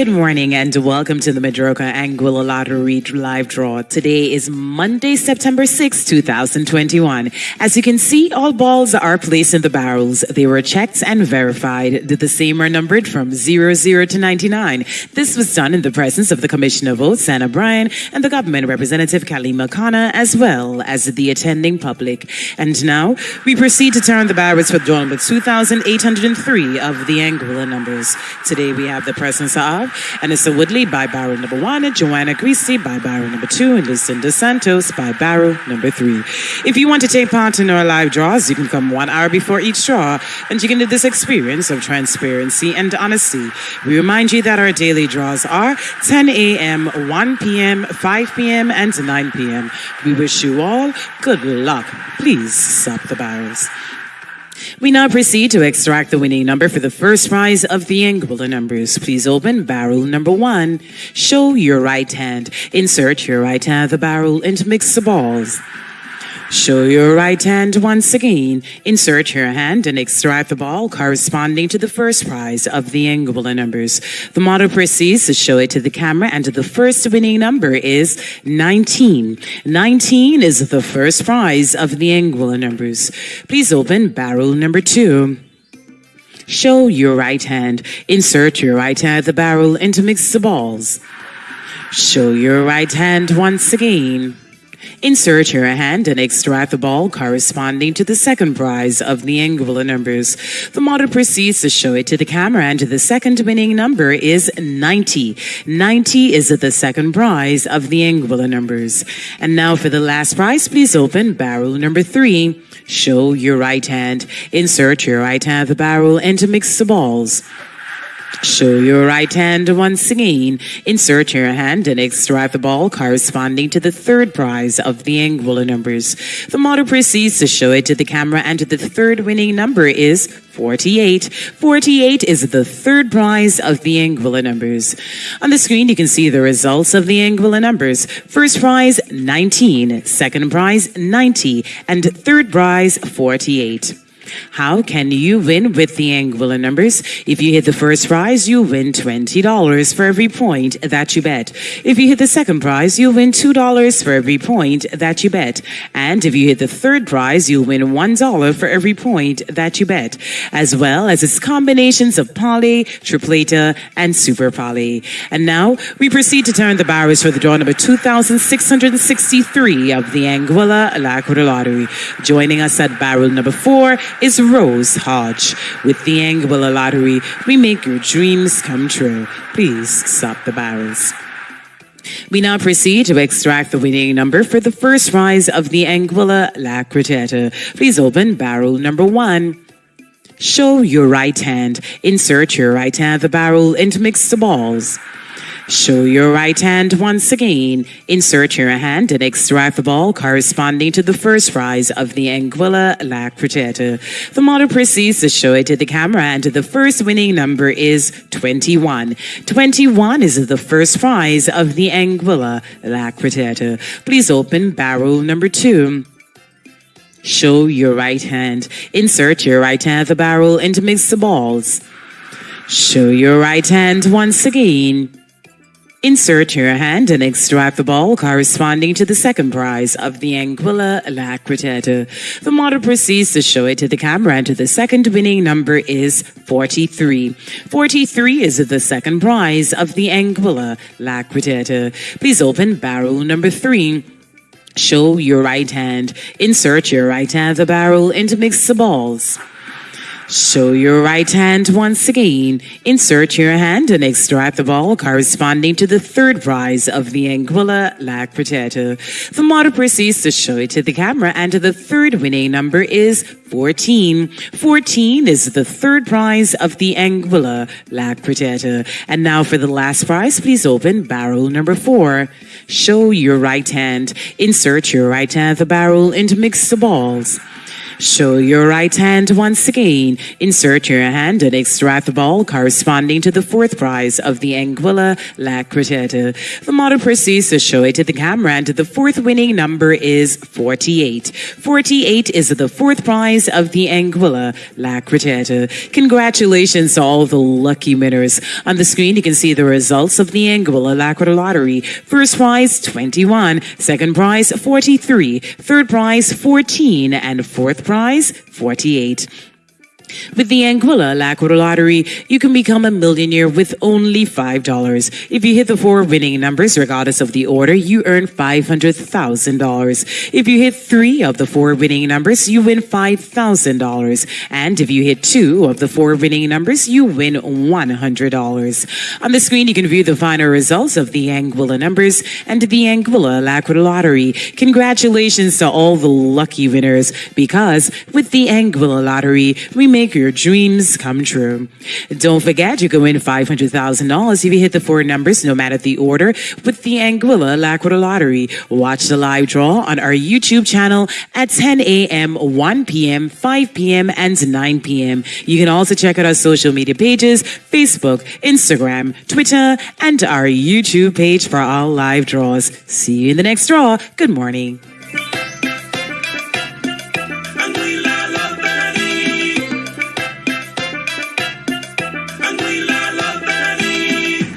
Good morning and welcome to the Madroka Anguilla Lottery live draw. Today is Monday, September 6, 2021. As you can see, all balls are placed in the barrels. They were checked and verified. The same are numbered from 00 to 99. This was done in the presence of the Commissioner of Votes, Anna Bryan, and the government representative, Kalima Khanna, as well as the attending public. And now we proceed to turn the barrels for draw number 2,803 of the Anguilla numbers. Today we have the presence of and it's a Woodley by barrel number one, and Joanna Greasy by barrel number two, and Lucinda Santos by barrel number three. If you want to take part in our live draws, you can come one hour before each draw, and you can do this experience of transparency and honesty. We remind you that our daily draws are 10 a.m., 1 p.m., 5 p.m., and 9 p.m. We wish you all good luck. Please stop the barrels. We now proceed to extract the winning number for the first prize of the Anguilla numbers. Please open barrel number one. Show your right hand. Insert your right hand the barrel and mix the balls. Show your right hand once again. Insert your hand and extract the ball corresponding to the first prize of the Anguilla numbers. The model proceeds to show it to the camera and the first winning number is 19. 19 is the first prize of the Anguilla numbers. Please open barrel number two. Show your right hand. Insert your right hand at the barrel and mix the balls. Show your right hand once again. Insert your hand and extract the ball corresponding to the second prize of the Anguilla numbers. The model proceeds to show it to the camera and the second winning number is 90. 90 is the second prize of the Anguilla numbers. And now for the last prize, please open barrel number three. Show your right hand. Insert your right hand the barrel and mix the balls. Show your right hand once again. Insert your hand and extract the ball corresponding to the third prize of the Anguilla numbers. The model proceeds to show it to the camera and the third winning number is 48. 48 is the third prize of the Anguilla numbers. On the screen, you can see the results of the Anguilla numbers. First prize, 19. Second prize, 90. And third prize, 48. How can you win with the Anguilla numbers? If you hit the first prize, you win $20 for every point that you bet. If you hit the second prize, you'll win $2 for every point that you bet. And if you hit the third prize, you'll win $1 for every point that you bet, as well as its combinations of poly, tripleta, and super poly. And now we proceed to turn the barrels for the draw number 2663 of the Anguilla Alacrity Lottery. Joining us at barrel number four is Rose Hodge. With the Anguilla Lottery, we make your dreams come true. Please stop the barrels. We now proceed to extract the winning number for the first prize of the Anguilla La. Please open barrel number one. Show your right hand. Insert your right hand the barrel and mix the balls. Show your right hand once again. Insert your hand and extract the ball corresponding to the first prize of the Anguilla La Cuarteta. The model proceeds to show it to the camera and the first winning number is 21. 21 is the first prize of the Anguilla La Cuarteta. Please open barrel number two. Show your right hand. Insert your right hand at the barrel and mix the balls. Show your right hand once again. Insert your hand and extract the ball corresponding to the second prize of the Anguilla La Cuarteta. The model proceeds to show it to the camera and the second winning number is 43. 43 is the second prize of the Anguilla La Cuarteta. Please open barrel number three. Show your right hand. Insert your right hand the barrel and mix the balls. Show your right hand once again. Insert your hand and extract the ball corresponding to the third prize of the Anguilla La Cuarteta. The model proceeds to show it to the camera and the third winning number is 14. 14 is the third prize of the Anguilla La Cuarteta. And now for the last prize, please open barrel number four. Show your right hand. Insert your right hand the barrel and mix the balls. Show your right hand once again. Insert your hand and extract the ball corresponding to the fourth prize of the Anguilla La. The model proceeds to show it to the camera and the fourth winning number is 48. 48 is the fourth prize of the Anguilla La. Congratulations to all the lucky winners. On the screen, you can see the results of the Anguilla La Lottery. First prize, 21. Second prize, 43. Third prize, 14. And fourth prize, 48. With the Anguilla Lacquer Lottery, you can become a millionaire with only $5. If you hit the four winning numbers, regardless of the order, you earn $500,000. If you hit three of the four winning numbers, you win $5,000. And if you hit two of the four winning numbers, you win $100. On the screen, you can view the final results of the Anguilla numbers and the Anguilla Lacquer Lottery. Congratulations to all the lucky winners because with the Anguilla Lottery, we make make your dreams come true. Don't forget, you can win $500,000 if you hit the four numbers, no matter the order, with the Anguilla Lacquer Lottery. Watch the live draw on our YouTube channel at 10 a.m., 1 p.m., 5 p.m., and 9 p.m. You can also check out our social media pages, Facebook, Instagram, Twitter, and our YouTube page for all live draws. See you in the next draw. Good morning.